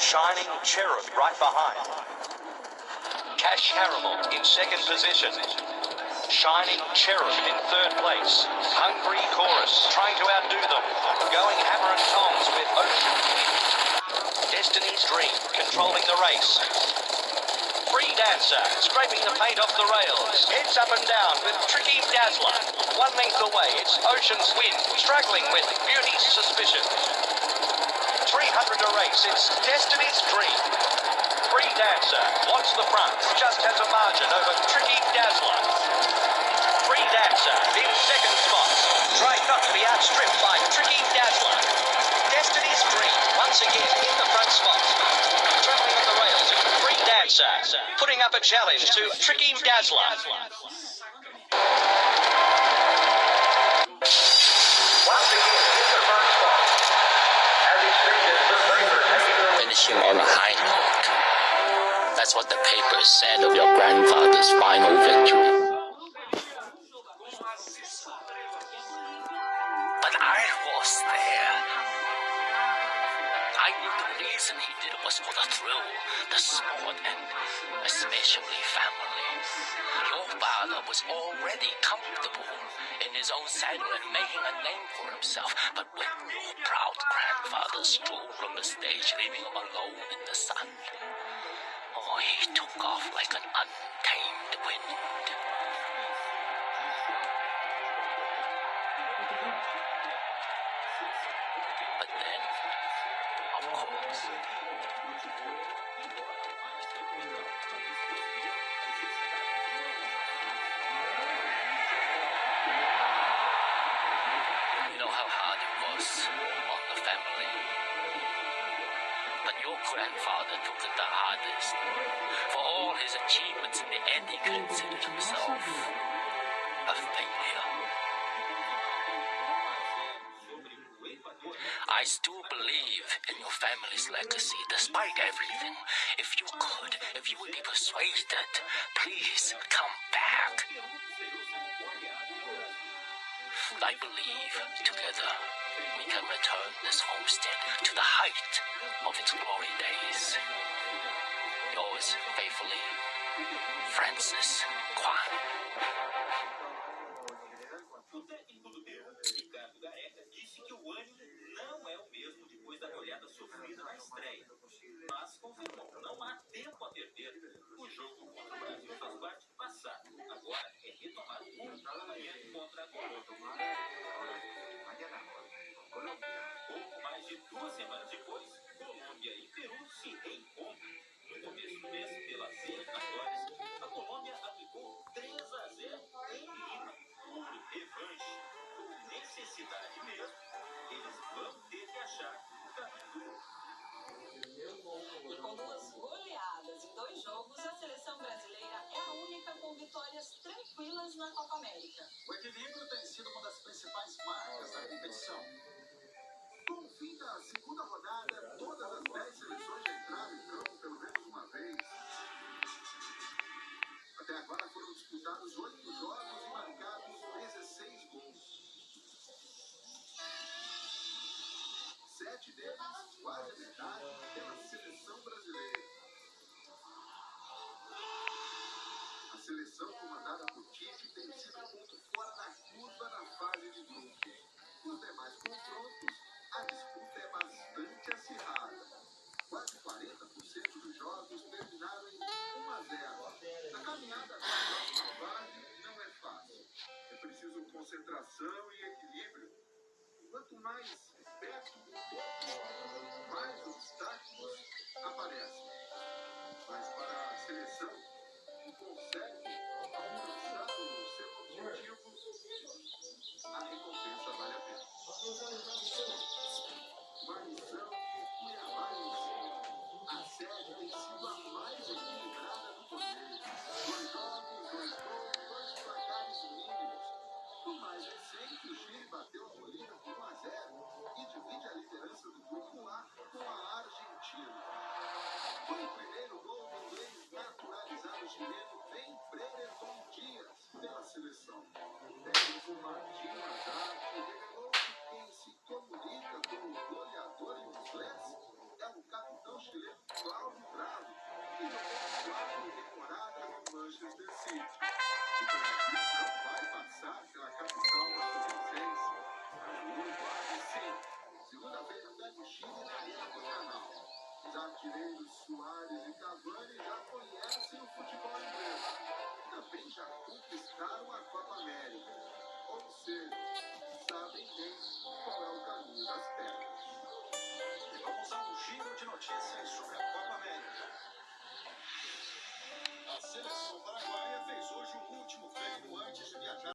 Shining Cherub right behind. Cash Caramel in second position. Shining Cherub in third place. Hungry Chorus trying to outdo them. Going hammer and tongs with Ocean Destiny's Dream controlling the race. Free Dancer scraping the paint off the rails. Heads up and down with Tricky Dazzler. One length away, it's Ocean's Wind struggling with Beauty's Suspicion. 300 a race, it's Destiny's Dream. Free Dancer wants the front, just has a margin over Tricky Dazzler. Free Dancer in second spot, trying not to be outstripped by Tricky Dazzler. Destiny's Dream once again in the front spot. Traveling on the rails, Free Dancer putting up a challenge to Tricky Dazzler. Finishing on a high note. That's what the papers said of your grandfather's final victory. I knew the reason he did was for the thrill, the sport, and especially family. Your father was already comfortable in his own saddle and making a name for himself. But when your proud grandfather strolled from the stage, leaving him alone in the sun, oh, he took off like an untamed wind. Grandfather took it the hardest. For all his achievements in the end, he considered himself I still believe in your family's legacy, despite everything. If you could, if you would be persuaded, please come back. I believe together we can return this homestead to the height of its glory days. Yours faithfully, Francis Kwan. Sofrida na estreia. Necessidade mesmo, eles vão ter que achar o caminho. E com duas goleadas em dois jogos, a seleção brasileira é a única com vitórias tranquilas na Copa América. O equilíbrio tem sido uma das principais marcas da competição. Com o fim da segunda rodada, todas as 10 seleções entraram A metade, pela seleção brasileira. A seleção comandada por Tite tem aparecem. Mas para a seleção que consegue